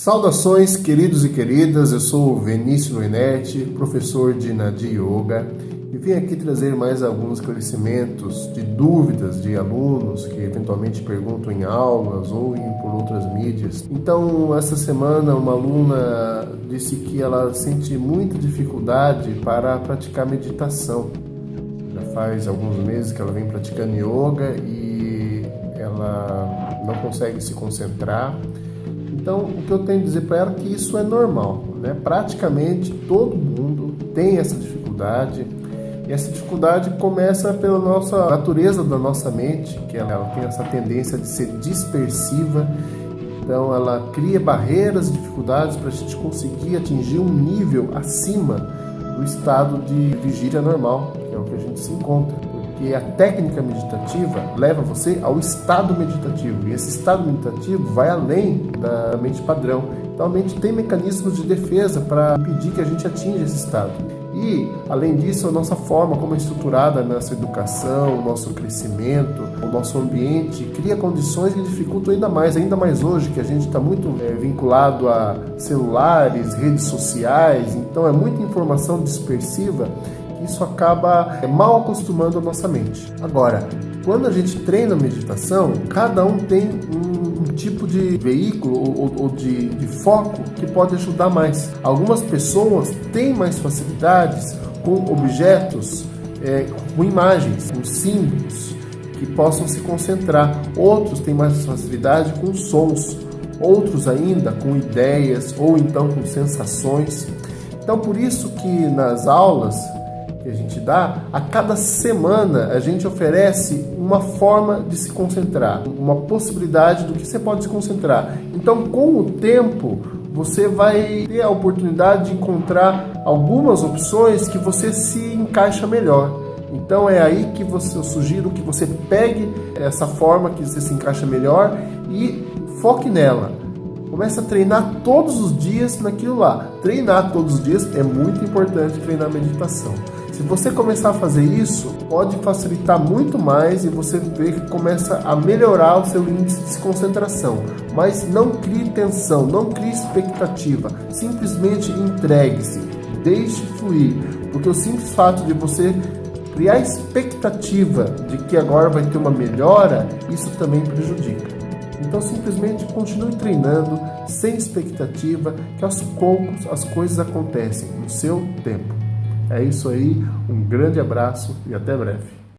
Saudações, queridos e queridas. Eu sou Vinícius Loinetti, professor de Nadi Yoga, e vim aqui trazer mais alguns esclarecimentos de dúvidas de alunos que eventualmente perguntam em aulas ou em, por outras mídias. Então, essa semana, uma aluna disse que ela sente muita dificuldade para praticar meditação. Já faz alguns meses que ela vem praticando yoga e ela não consegue se concentrar então, o que eu tenho a dizer para ela é que isso é normal. Né? Praticamente todo mundo tem essa dificuldade. E essa dificuldade começa pela nossa natureza da nossa mente, que ela, ela tem essa tendência de ser dispersiva. Então, ela cria barreiras e dificuldades para a gente conseguir atingir um nível acima do estado de vigília normal, que é o que a gente se encontra que a técnica meditativa leva você ao estado meditativo. E esse estado meditativo vai além da mente padrão. Então a mente tem mecanismos de defesa para impedir que a gente atinja esse estado. E, além disso, a nossa forma como é estruturada a nossa educação, o nosso crescimento, o nosso ambiente, cria condições que dificultam ainda mais, ainda mais hoje, que a gente está muito é, vinculado a celulares, redes sociais, então é muita informação dispersiva isso acaba é, mal acostumando a nossa mente. Agora, quando a gente treina meditação, cada um tem um, um tipo de veículo ou, ou de, de, foco que pode ajudar mais. Algumas pessoas têm mais facilidades com objetos, é, com imagens, com símbolos que possam se concentrar. Outros têm mais facilidade com sons. Outros ainda com ideias ou então com sensações. Então, por isso que nas aulas que a gente dá, a cada semana a gente oferece uma forma de se concentrar, uma possibilidade do que você pode se concentrar. Então, com o tempo, você vai ter a oportunidade de encontrar algumas opções que você se encaixa melhor. Então é aí que você, eu sugiro que você pegue essa forma que você se encaixa melhor e foque nela. Comece a treinar todos os dias naquilo lá. Treinar todos os dias é muito importante treinar meditação. Se você começar a fazer isso, pode facilitar muito mais e você vê que começa a melhorar o seu índice de concentração. Mas não crie tensão, não crie expectativa. Simplesmente entregue-se, deixe fluir, porque o simples fato de você criar expectativa de que agora vai ter uma melhora, isso também prejudica. Então simplesmente continue treinando sem expectativa, que aos poucos as coisas acontecem no seu tempo. É isso aí, um grande abraço e até breve.